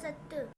Sattu.